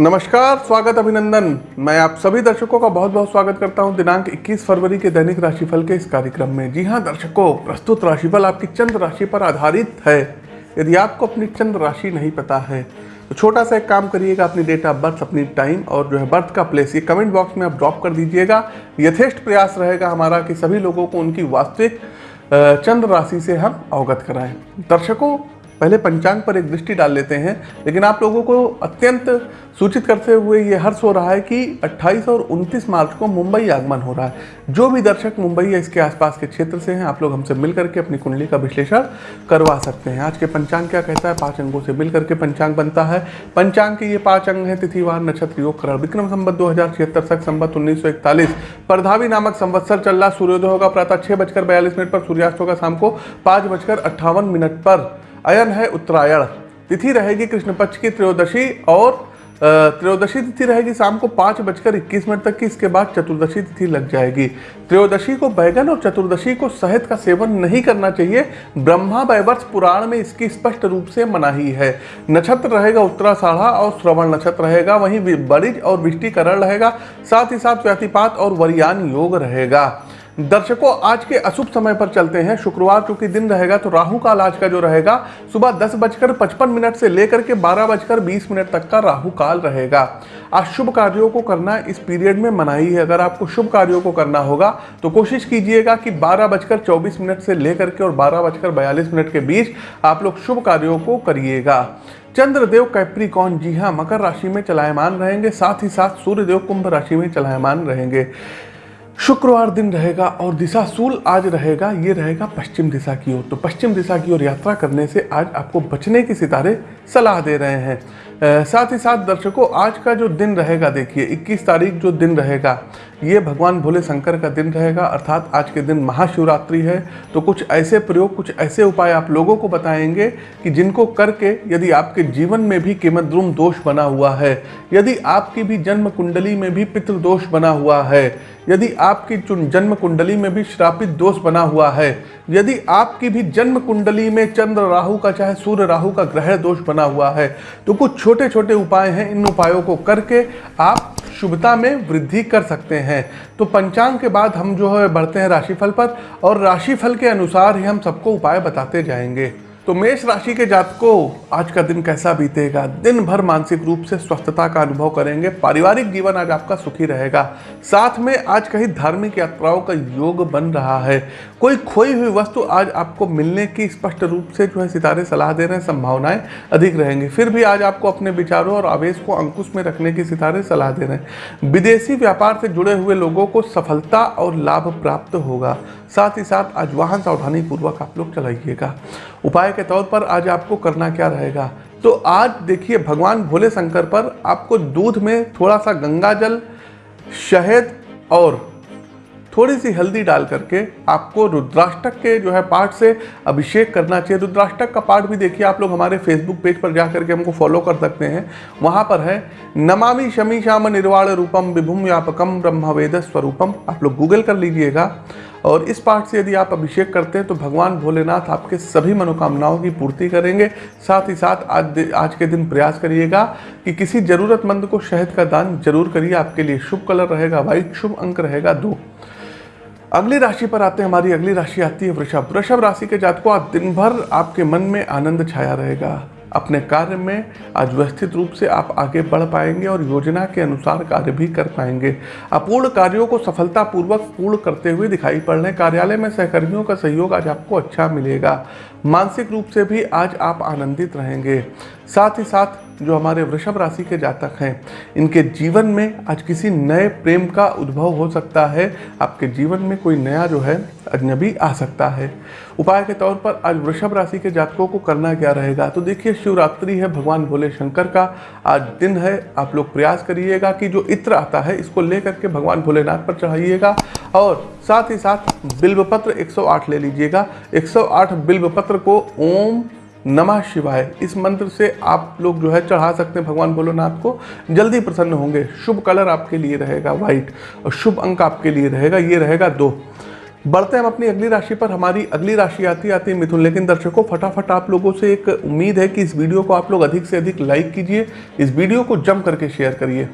नमस्कार, स्वागत अभिनंदन। मैं आप सभी दर्शकों का बहुत बहुत स्वागत करता हूँ दिनांक 21 फरवरी के दैनिक राशिफल के इस कार्यक्रम में। जी हाँ, दर्शकों, प्रस्तुत राशिफल आपकी चंद्र राशि पर आधारित है। यदि आपको अपनी चंद्र राशि नहीं पता है तो छोटा सा एक काम करिएगा, अपनी डेट ऑफ़ बर्थ अपनी टाइम और जो है बर्थ का प्लेस ये कमेंट बॉक्स में आप ड्रॉप कर दीजिएगा। यथेष्ट प्रयास रहेगा हमारा कि सभी लोगों को उनकी वास्तविक चंद्र राशि से हम अवगत कराएँ। दर्शकों पहले पंचांग पर एक दृष्टि डाल लेते हैं, लेकिन आप लोगों को अत्यंत सूचित करते हुए ये हर्ष हो रहा है कि 28 और 29 मार्च को मुंबई आगमन हो रहा है। जो भी दर्शक मुंबई या इसके आसपास के क्षेत्र से हैं, आप लोग हमसे मिल करके अपनी कुंडली का विश्लेषण करवा सकते हैं। आज के पंचांग क्या कहता है? पाँच अंगों से मिल करके पंचांग बनता है। पंचांग के ये पाँच अंग हैं, तिथिवार, नक्षत्र, योग, करण, विक्रम संबत दो हज़ार छिहत्तर तक संबत उन्नीस सौ इकतालीस परधावी नामक संवत्सर चल रहा सूर्योदय होगा प्रातः छह बजकर बयालीस मिनट पर, सूर्यास्त होगा शाम को पाँच बजकर अट्ठावन मिनट पर। अयन है उत्तरायण। तिथि रहेगी कृष्ण पक्ष की त्रयोदशी और त्रयोदशी तिथि रहेगी शाम को पाँच बजकर इक्कीस मिनट तक की, इसके बाद चतुर्दशी तिथि लग जाएगी। त्रयोदशी को बैगन और चतुर्दशी को शहद का सेवन नहीं करना चाहिए। ब्रह्मा वैवर्ष पुराण में इसकी स्पष्ट रूप से मनाही है। नक्षत्र रहेगा उत्तराषाढ़ा और श्रवण नक्षत्र रहेगा। वहीं बरिज और विष्टिकरण रहेगा। साथ ही साथ व्यतिपात और वरियान योग रहेगा। दर्शकों, आज के अशुभ समय पर चलते हैं। शुक्रवार चूँकि दिन रहेगा तो राहु काल आज का जो रहेगा, सुबह दस बजकर पचपन मिनट से लेकर के बारह बजकर बीस मिनट तक का राहु काल रहेगा। आज शुभ कार्यों को करना इस पीरियड में मनाही है। अगर आपको शुभ कार्यों को करना होगा तो कोशिश कीजिएगा कि बारह बजकर चौबीस मिनट से लेकर के और बारह बजकर बयालीस मिनट के बीच आप लोग शुभ कार्यों को करिएगा। चंद्रदेव कैप्रिकॉन, जी हाँ मकर राशि में चलायमान रहेंगे, साथ ही साथ सूर्यदेव कुंभ राशि में चलायमान रहेंगे। शुक्रवार दिन रहेगा और दिशा सूल आज रहेगा, ये रहेगा पश्चिम दिशा की ओर। तो पश्चिम दिशा की ओर यात्रा करने से आज आपको बचने के सितारे सलाह दे रहे हैं। साथ ही साथ दर्शकों, आज का जो दिन रहेगा, देखिए 21 तारीख जो दिन रहेगा, ये भगवान भोले शंकर का दिन रहेगा, अर्थात आज के दिन महाशिवरात्रि है। तो कुछ ऐसे प्रयोग, कुछ ऐसे उपाय आप लोगों को बताएँगे कि जिनको करके यदि आपके जीवन में भी किमद्रुम दोष बना हुआ है, यदि आपकी भी जन्म कुंडली में भी पितृदोष बना हुआ है, यदि आपकी जन्म कुंडली में भी श्रापित दोष बना हुआ है, यदि आपकी भी जन्म कुंडली में चंद्र राहु का, चाहे सूर्य राहु का ग्रह दोष बना हुआ है। तो कुछ छोटे छोटे उपाय हैं। इन उपायों को करके आप शुभता में वृद्धि कर सकते हैं। तो पंचांग के बाद हम जो है बढ़ते हैं राशिफल पर और राशिफल के अनुसार ही हम सबको उपाय बताते जाएँगे। तो मेष राशि के जातकों, आज का दिन कैसा बीतेगा? दिन भर मानसिक रूप से स्वस्थता का अनुभव करेंगे, पारिवारिक जीवन आज आपका सुखी रहेगा। साथ में आज कहीं धार्मिक यात्राओं का योग बन रहा है। कोई खोई हुई वस्तु आज आपको मिलने की स्पष्ट रूप से जो है सितारे, सलाह दे रहे हैं, संभावनाएँ अधिक रहेंगी। फिर भी आज आपको अपने विचारों और आवेश को अंकुश में रखने की सितारे, सलाह दे रहे हैं। विदेशी व्यापार से जुड़े हुए लोगों को सफलता और लाभ प्राप्त होगा। साथ ही साथ आज वाहन सावधानी पूर्वक आप लोग चलाइएगा। उपाय के तौर पर आज आपको करना क्या रहेगा? तो आज देखिए, भगवान भोले शंकर पर आपको दूध में थोड़ा सा गंगा जल, शहद और थोड़ी सी हल्दी डाल करके आपको रुद्राष्टक के जो है पाठ से अभिषेक करना चाहिए। रुद्राष्टक का पाठ भी देखिए, आप लोग हमारे फेसबुक पेज पर जा करके हमको फॉलो कर सकते हैं। वहाँ पर है, नमामि शमी श्याम निर्वाण रूपम विभुम व्यापकम ब्रह्मवेद स्वरूपम। आप लोग गूगल कर लीजिएगा। और इस पाठ से यदि आप अभिषेक करते हैं तो भगवान भोलेनाथ आपके सभी मनोकामनाओं की पूर्ति करेंगे। साथ ही साथ आज आज के दिन प्रयास करिएगा कि किसी ज़रूरतमंद को शहद का दान ज़रूर करिए। आपके लिए शुभ कलर रहेगा वाइट शुभ अंक रहेगा, दो। अगली राशि पर आते हैं हमारी। अगली राशि आती है वृषभ। वृषभ राशि के जातकों, आज दिन भर आपके मन में आनंद छाया रहेगा। अपने कार्य में आज व्यवस्थित रूप से आप आगे बढ़ पाएँगे और योजना के अनुसार कार्य भी कर पाएँगे। अपूर्ण कार्यों को सफलतापूर्वक पूर्ण करते हुए दिखाई पड़ रहे कार्यालय में सहकर्मियों का सहयोग आज आपको अच्छा मिलेगा। मानसिक रूप से भी आज आप आनंदित रहेंगे। साथ ही साथ जो हमारे वृषभ राशि के जातक हैं, इनके जीवन में आज किसी नए प्रेम का उद्भव हो सकता है। आपके जीवन में कोई नया जो है, अजनबी आ सकता है। उपाय के तौर पर आज वृषभ राशि के जातकों को करना क्या रहेगा? तो देखिए, शिवरात्रि है, भगवान भोले शंकर का आज दिन है। आप लोग प्रयास करिएगा कि जो इत्र आता है, इसको लेकर के भगवान भोलेनाथ पर चढ़ाइएगा और साथ ही साथ बिल्वपत्र 108 ले लीजिएगा। 108 बिल्वपत्र को ओम नमः शिवाय। इस मंत्र से आप लोग जो है चढ़ा सकते हैं भगवान भोलेनाथ को। जल्दी प्रसन्न होंगे। शुभ कलर आपके लिए रहेगा व्हाइट और शुभ अंक आपके लिए रहेगा, ये रहेगा दो। बढ़ते हैं हम अपनी अगली राशि पर। हमारी अगली राशि आती आती है मिथुन, लेकिन दर्शकों, फटाफट आप लोगों से एक उम्मीद है कि इस वीडियो को आप लोग अधिक से अधिक लाइक कीजिए। इस वीडियो को जम करके शेयर करिए।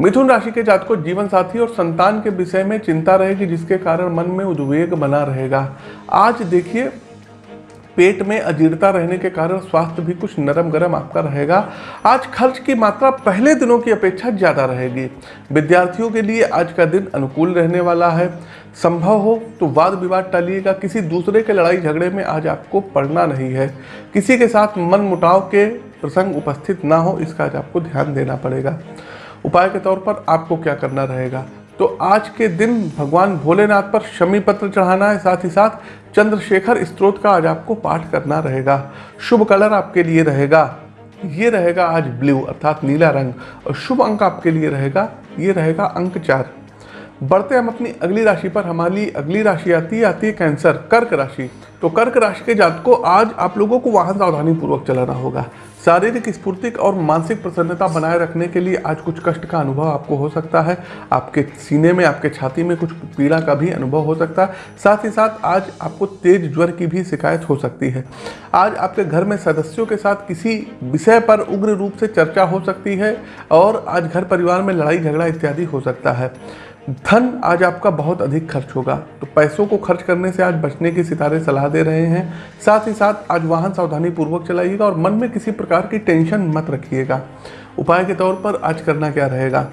मिथुन राशि के जातकों, जीवन साथी और संतान के विषय में चिंता रहेगी, जिसके कारण मन में उद्वेग बना रहेगा। आज देखिए पेट में अजीर्णता रहने के कारण स्वास्थ्य भी कुछ नरम गरम आपका रहेगा। आज खर्च की मात्रा पहले दिनों की अपेक्षा ज़्यादा रहेगी। विद्यार्थियों के लिए आज का दिन अनुकूल रहने वाला है। संभव हो तो वाद विवाद टालिएगा। किसी दूसरे के लड़ाई झगड़े में आज आपको पड़ना नहीं है। किसी के साथ मन मुटाव के प्रसंग उपस्थित ना हो, इसका आज आपको ध्यान देना पड़ेगा। उपाय के तौर पर आपको क्या करना रहेगा? तो आज के दिन भगवान भोलेनाथ पर शमी पत्र चढ़ाना है, साथ ही साथ चंद्रशेखर स्त्रोत का आज आपको पाठ करना रहेगा। शुभ कलर आपके लिए रहेगा। ये रहेगा आज ब्लू, अर्थात नीला रंग, और शुभ अंक आपके लिए रहेगा, ये रहेगा अंक चार। बढ़ते हम अपनी अगली राशि पर। हमारी अगली राशि आती है आती है कैंसर, कर्क राशि। तो कर्क राशि के जात को आज आप लोगों को वाहन सावधानी पूर्वक चलाना होगा। शारीरिक स्फूर्ति और मानसिक प्रसन्नता बनाए रखने के लिए आज कुछ कष्ट का अनुभव आपको हो सकता है। आपके सीने में, आपके छाती में कुछ पीड़ा का भी अनुभव हो सकता है। साथ ही साथ आज आपको तेज ज्वर की भी शिकायत हो सकती है। आज आपके घर में सदस्यों के साथ किसी विषय पर उग्र रूप से चर्चा हो सकती है और आज घर परिवार में लड़ाई झगड़ा इत्यादि हो सकता है। धन आज आपका बहुत अधिक खर्च होगा। तो पैसों को खर्च करने से आज बचने के सितारे सलाह दे रहे हैं। साथ ही साथ आज वाहन सावधानी पूर्वक चलाइएगा और मन में किसी प्रकार की टेंशन मत रखिएगा। उपाय के तौर पर आज करना क्या रहेगा?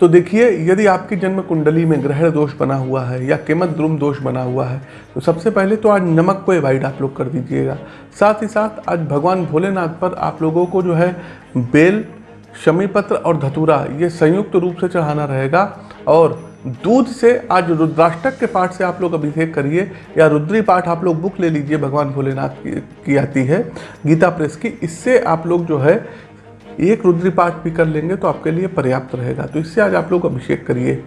तो देखिए, यदि आपकी जन्म कुंडली में ग्रहण दोष बना हुआ है या केमत द्रुम दोष बना हुआ है तो सबसे पहले तो आज नमक को अवॉइड आप लोग कर दीजिएगा। साथ ही साथ आज भगवान भोलेनाथ पर आप लोगों को जो है, बेल शमी पत्र और धतूरा, ये संयुक्त रूप से चढ़ाना रहेगा। और दूध से आज रुद्राष्टक के पाठ से आप लोग अभिषेक करिए या रुद्री पाठ आप लोग बुक ले लीजिए भगवान भोलेनाथ की, की आती है गीता प्रेस की। इससे आप लोग जो है एक रुद्री पाठ भी कर लेंगे तो आपके लिए पर्याप्त रहेगा। तो इससे आज आप लोग अभिषेक करिए।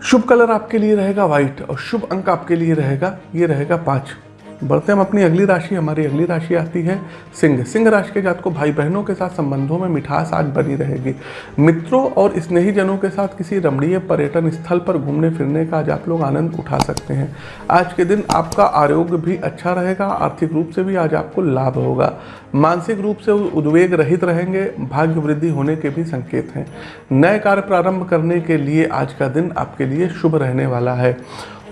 शुभ कलर आपके लिए रहेगा व्हाइट और शुभ अंक आपके लिए रहेगा ये रहेगा पाँच। बढ़ते हम अपनी अगली राशि। हमारी अगली राशि आती है सिंह। सिंह राशि के जात को भाई बहनों के साथ संबंधों में मिठास आज बनी रहेगी। मित्रों और स्नेही जनों के साथ किसी रमणीय पर्यटन स्थल पर घूमने फिरने का आज आप लोग आनंद उठा सकते हैं। आज के दिन आपका आरोग्य भी अच्छा रहेगा, आर्थिक रूप से भी आज आपको लाभ होगा। मानसिक रूप से उद्वेग रहित रहेंगे, भाग्य वृद्धि होने के भी संकेत हैं। नए कार्य प्रारंभ करने के लिए आज का दिन आपके लिए शुभ रहने वाला है।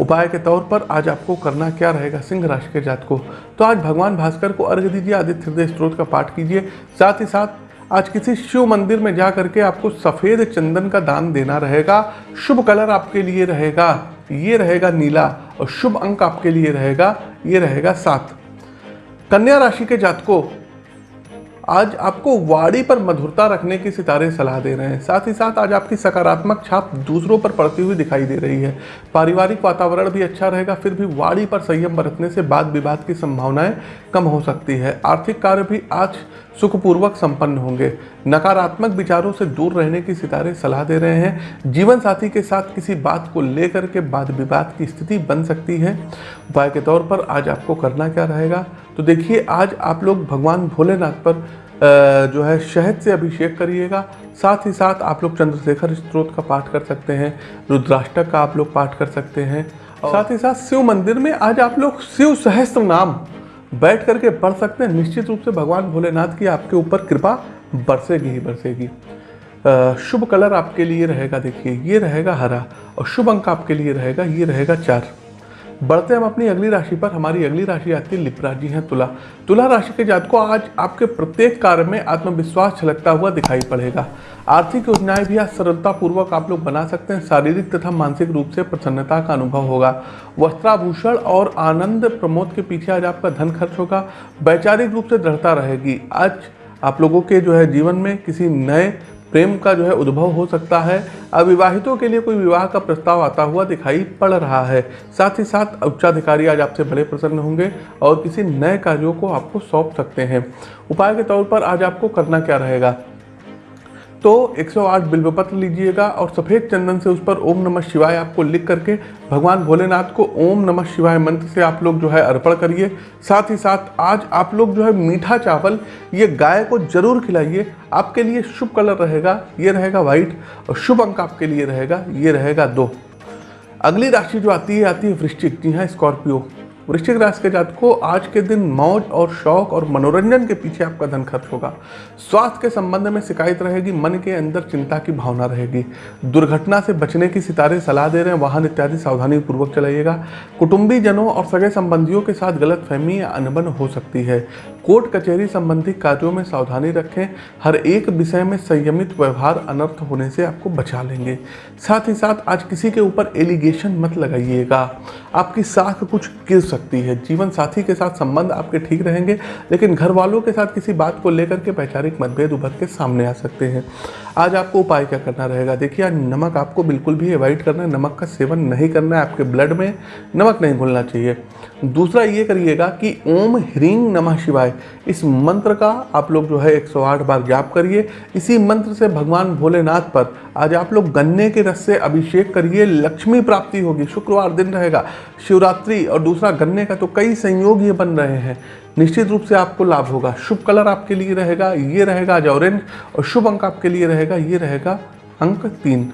उपाय के तौर पर आज आपको करना क्या रहेगा सिंह राशि के जात को तो आज भगवान भास्कर को अर्घ दीजिए, आदित्य हृदय स्त्रोत का पाठ कीजिए। साथ ही साथ आज किसी शिव मंदिर में जा करके आपको सफ़ेद चंदन का दान देना रहेगा। शुभ कलर आपके लिए रहेगा, ये रहेगा नीला और शुभ अंक आपके लिए रहेगा, ये रहेगा सात। कन्या राशि के जातकों आज आपको वाड़ी पर मधुरता रखने की सितारे सलाह दे रहे हैं। साथ ही साथ आज आपकी सकारात्मक छाप दूसरों पर पड़ती हुई दिखाई दे रही है। पारिवारिक वातावरण भी अच्छा रहेगा, फिर भी वाड़ी पर संयम बरतने से वाद विवाद की संभावनाएँ कम हो सकती है। आर्थिक कार्य भी आज सुखपूर्वक संपन्न होंगे। नकारात्मक विचारों से दूर रहने की सितारे सलाह दे रहे हैं। जीवन साथी के साथ किसी बात को लेकर के वाद विवाद की स्थिति बन सकती है। उपाय के तौर पर आज आपको करना क्या रहेगा? तो देखिए आज आप लोग भगवान भोलेनाथ पर जो है शहद से अभिषेक करिएगा। साथ ही साथ आप लोग चंद्रशेखर स्त्रोत का पाठ कर सकते हैं रुद्राष्टक का आप लोग पाठ कर सकते हैं। साथ ही साथ शिव मंदिर में आज आप लोग शिव सहस्त्र नाम बैठ करके पढ़ सकते हैं। निश्चित रूप से भगवान भोलेनाथ की आपके ऊपर कृपा बरसेगी ही बरसेगी। शुभ कलर आपके लिए रहेगा, देखिए, ये रहेगा हरा और शुभ अंक आपके लिए रहेगा, ये रहेगा चार। बढ़ते हम अपनी अगली राशि पर। हमारी अगली राशि आती है लिप्रा जी हैं तुला। तुला राशि के जात को आज आपके प्रत्येक कार्य में आत्मविश्वास छलकता हुआ दिखाई पड़ेगा। आर्थिक योजनाएँ भी आज सरलतापूर्वक आप लोग बना सकते हैं। शारीरिक तथा मानसिक रूप से प्रसन्नता का अनुभव होगा। वस्त्राभूषण और आनंद प्रमोद के पीछे आज आपका धन खर्च होगा। वैचारिक रूप से दृढ़ता रहेगी। आज आप लोगों के जो है जीवन में किसी नए प्रेम का जो है उद्भव हो सकता है। अविवाहितों के लिए कोई विवाह का प्रस्ताव आता हुआ दिखाई पड़ रहा है। साथ ही साथ उच्चाधिकारी आज आपसे बड़े प्रसन्न होंगे और किसी नए कार्यों को आपको सौंप सकते हैं। उपाय के तौर पर आज आपको करना क्या रहेगा? तो 108 बिल्वपत्र लीजिएगा और सफ़ेद चंदन से उस पर ओम नमः शिवाय आपको लिख करके भगवान भोलेनाथ को ओम नमः शिवाय मंत्र से आप लोग जो है अर्पण करिए। साथ ही साथ आज आप लोग जो है मीठा चावल, ये गाय को ज़रूर खिलाइए। आपके लिए शुभ कलर रहेगा, ये रहेगा व्हाइट और शुभ अंक आपके लिए रहेगा, ये रहेगा दो। अगली राशि जो आती है आती है वृश्चिक। जी हाँ स्कॉर्पियो। वृश्चिक राशि के जात को आज के दिन मौज और शौक और मनोरंजन के पीछे आपका धन खर्च होगा। स्वास्थ्य के संबंध में शिकायत रहेगी, मन के अंदर चिंता की भावना रहेगी। दुर्घटना से बचने की सितारे सलाह दे रहे हैं, वाहन इत्यादि सावधानी पूर्वक चलाइएगा। कुटुंबी जनों और सगे संबंधियों के साथ गलत फहमी या अनबन हो सकती है। कोर्ट कचहरी संबंधी कार्यों में सावधानी रखें। हर एक विषय में संयमित व्यवहार अनर्थ होने से आपको बचा लेंगे। साथ ही साथ आज किसी के ऊपर एलिगेशन मत लगाइएगा। आपकी साख कुछ गिर सकती है। जीवन साथी के साथ संबंध आपके ठीक रहेंगे, लेकिन घर वालों के साथ किसी बात को लेकर के वैचारिक मतभेद उभर के सामने आ सकते हैं। आज आपको उपाय क्या करना रहेगा? देखिए, आज नमक आपको बिल्कुल भी अवॉइड करना है। नमक का सेवन नहीं करना है आपके ब्लड में। नमक नहीं घुलना चाहिए। दूसरा ये करिएगा कि ओम ह्रींग नमः शिवाय। इस मंत्र का आप लोग जो है 108 बार जाप करिए। इसी मंत्र से भगवान भोलेनाथ पर आज आप लोग गन्ने के रस से अभिषेक करिए। लक्ष्मी प्राप्ति होगी। शुक्रवार दिन रहेगा। शिवरात्रि और दूसरा गन्ने का तो कई संयोग ये बन रहे हैं। निश्चित रूप से आपको लाभ होगा। शुभ कलर आपके लिए रहेगा, ये रहेगा आज ऑरेंज और शुभ अंक आपके लिए रहेगा, ये रहेगा अंक तीन।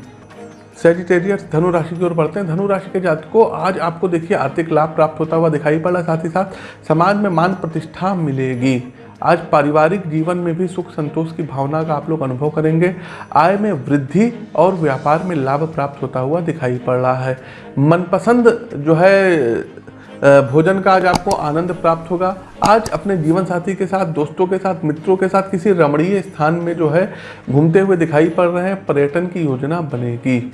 सेजिटेरियस धनु राशि की ओर बढ़ते हैं। धनु राशि के जात को आज आपको देखिए आर्थिक लाभ प्राप्त होता हुआ दिखाई पड़। साथ ही साथ समाज में मान प्रतिष्ठा मिलेगी। आज पारिवारिक जीवन में भी सुख संतोष की भावना का आप लोग अनुभव करेंगे। आय में वृद्धि और व्यापार में लाभ प्राप्त होता हुआ दिखाई पड़ रहा है। मनपसंद जो है भोजन का आज आपको आनंद प्राप्त होगा। आज अपने जीवन साथी के साथ, दोस्तों के साथ, मित्रों के साथ किसी रमणीय स्थान में जो है, घूमते हुए दिखाई पड़ रहे हैं। पर्यटन की योजना बनेगी।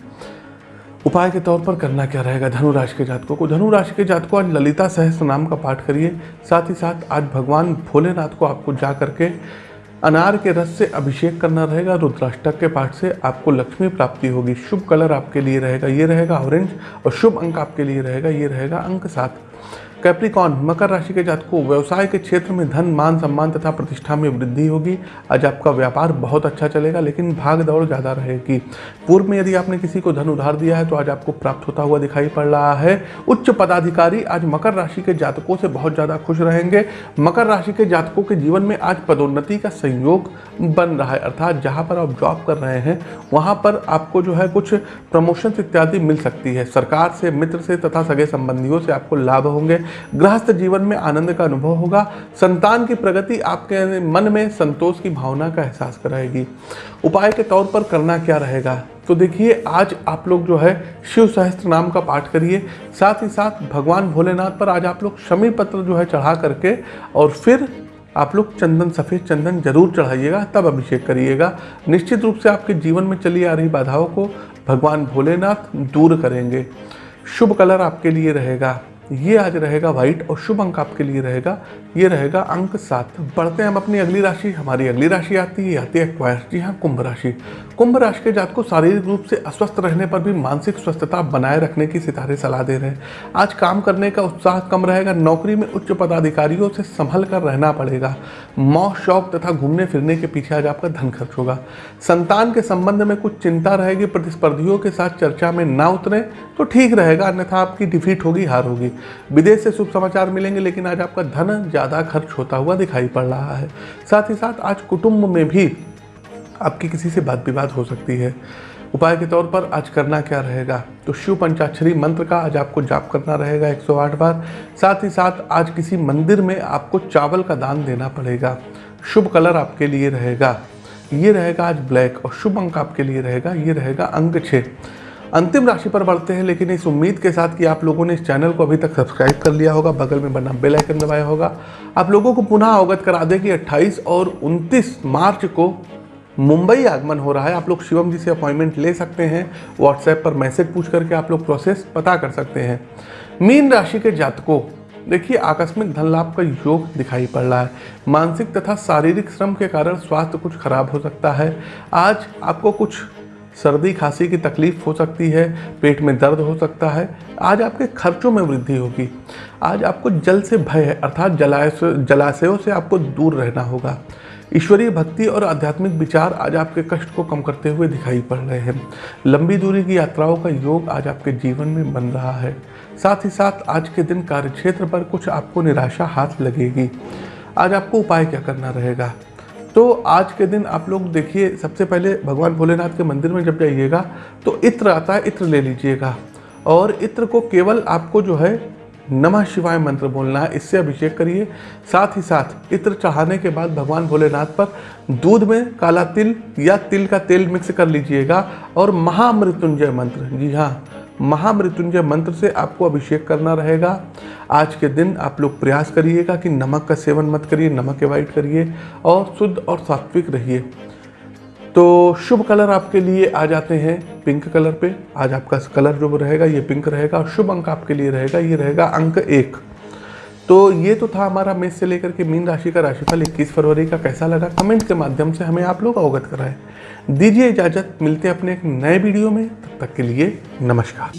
उपाय के तौर पर करना क्या रहेगा? धनु राशि के जातकों को। धनु राशि के जातकों, आज ललिता सहस्त्र नाम का पाठ करिए। साथ ही साथ आज भगवान भोलेनाथ को आपको जा करके अनार के रस से अभिषेक करना रहेगा। रुद्राष्टक के पाठ से आपको लक्ष्मी प्राप्ति होगी। शुभ कलर आपके लिए रहेगा। ये रहेगा ऑरेंज और शुभ अंक आपके लिए रहेगा। ये रहेगा अंक सात। कैप्रिकॉन मकर राशि के जातकों, व्यवसाय के क्षेत्र में धन, मान, सम्मान तथा प्रतिष्ठा में वृद्धि होगी। आज आपका व्यापार बहुत अच्छा चलेगा, लेकिन भाग दौड़ ज़्यादा रहेगी। पूर्व में यदि आपने किसी को धन उधार दिया है तो आज आपको प्राप्त होता हुआ दिखाई पड़ रहा है। उच्च पदाधिकारी आज मकर राशि के जातकों से बहुत ज़्यादा खुश रहेंगे। मकर राशि के जातकों के जीवन में आज पदोन्नति का संयोग बन रहा है, अर्थात जहाँ पर आप जॉब कर रहे हैं, वहाँ पर आपको जो है कुछ प्रमोशन इत्यादि मिल सकती है। सरकार से, मित्र से तथा सगे संबंधियों से आपको लाभ होंगे। गृहस्थ जीवन में आनंद का अनुभव होगा। संतान की प्रगति आपके मन में संतोष की भावना का एहसास कराएगी। उपाय के तौर पर करना क्या रहेगा? तो देखिए, आज आप लोग जो है शिव सहस्त्र नाम का पाठ करिए। साथ ही साथ भगवान भोलेनाथ पर आज आप लोग शमी पत्र जो है चढ़ा करके और फिर आप लोग चंदन, सफ़ेद चंदन ज़रूर चढ़ाइएगा, तब अभिषेक करिएगा। निश्चित रूप से आपके जीवन में चली आ रही बाधाओं को भगवान भोलेनाथ दूर करेंगे। शुभ कलर आपके लिए रहेगा। ये आज रहेगा व्हाइट और शुभ अंक आपके लिए रहेगा। ये रहेगा अंक सात। बढ़ते हैं हम अपनी अगली राशि। हमारी अगली राशि आती है आती है क्वायर जी। हाँ कुंभ राशि। कुंभ राशि के जात को शारीरिक रूप से अस्वस्थ रहने पर भी मानसिक स्वस्थता बनाए रखने की सितारे सलाह दे रहे हैं। आज काम करने का उत्साह कम रहेगा। नौकरी में उच्च पदाधिकारियों से संभल कर रहना पड़ेगा। मौत शौक तथा घूमने फिरने के पीछे आज आपका धन खर्च होगा। संतान के संबंध में कुछ चिंता रहेगी। प्रतिस्पर्धियों के साथ चर्चा में ना उतरे तो ठीक रहेगा। अन्यथा आपकी डिफीट होगी, हार होगी। विदेश से शुभ समाचार मिलेंगे, लेकिन आज आपका धन ज़्यादा खर्च होता हुआ दिखाई पड़ रहा है। साथ ही साथ आज कुटुंब में भी आपकी किसी से बात विवाद हो सकती है। उपाय के तौर पर आज करना क्या रहेगा? तो शिव पंचाक्षरी मंत्र का आज आपको जाप करना रहेगा 108 बार। साथ ही साथ आज किसी मंदिर में आपको चावल का दान देना पड़ेगा। शुभ कलर आपके लिए रहेगा। ये रहेगा आज ब्लैक और शुभ अंक आपके लिए रहेगा। ये रहेगा अंक छः अंतिम राशि पर बढ़ते हैं, लेकिन इस उम्मीद के साथ कि आप लोगों ने इस चैनल को अभी तक सब्सक्राइब कर लिया होगा, बगल में बना बेल आइकन दबाया होगा। आप लोगों को पुनः अवगत करा दें कि 28 और 29 मार्च को मुंबई आगमन हो रहा है। आप लोग शिवम जी से अपॉइंटमेंट ले सकते हैं व्हाट्सएप पर मैसेज पूछ करके आप लोग प्रोसेस पता कर सकते हैं। मीन राशि के जातकों, देखिए, आकस्मिक धन लाभ का योग दिखाई पड़ रहा है। मानसिक तथा शारीरिक श्रम के कारण स्वास्थ्य कुछ खराब हो सकता है। आज आपको कुछ सर्दी, खांसी की तकलीफ़ हो सकती है, पेट में दर्द हो सकता है। आज आपके खर्चों में वृद्धि होगी। आज आपको जल से भय है, अर्थात जलाशय जलाशयों से आपको दूर रहना होगा। ईश्वरीय भक्ति और आध्यात्मिक विचार आज आपके कष्ट को कम करते हुए दिखाई पड़ रहे हैं। लंबी दूरी की यात्राओं का योग आज आपके जीवन में बन रहा है। साथ ही साथ आज के दिन कार्यक्षेत्र पर कुछ आपको निराशा हाथ लगेगी। आज आपको उपाय क्या करना रहेगा? तो आज के दिन आप लोग देखिए, सबसे पहले भगवान भोलेनाथ के मंदिर में जब जाइएगा तो इत्र आता है, इत्र ले लीजिएगा। और इत्र को केवल आपको जो है, नमः शिवाय मंत्र बोलना है, इससे अभिषेक करिए। साथ ही साथ इत्र चढ़ाने के बाद भगवान भोलेनाथ पर दूध में काला तिल या तिल का तेल मिक्स कर लीजिएगा और महामृत्युंजय मंत्र। जी हाँ महामृत्युंजय मंत्र से आपको अभिषेक करना रहेगा। आज के दिन आप लोग प्रयास करिएगा कि नमक का सेवन मत करिए, नमक अवॉइड करिए और शुद्ध और सात्विक रहिए। तो शुभ कलर आपके लिए आ जाते हैं पिंक कलर पे। आज आपका कलर जो रहेगा, ये पिंक रहेगा और शुभ अंक आपके लिए रहेगा, ये रहेगा अंक एक। तो ये तो था हमारा मेष से लेकर के मीन राशि का राशिफल 21 फरवरी का कैसा लगा? कमेंट के माध्यम से हमें आप लोग अवगत कराए। दीजिए इजाज़त, मिलते हैं अपने एक नए वीडियो में। तब तक के लिए नमस्कार।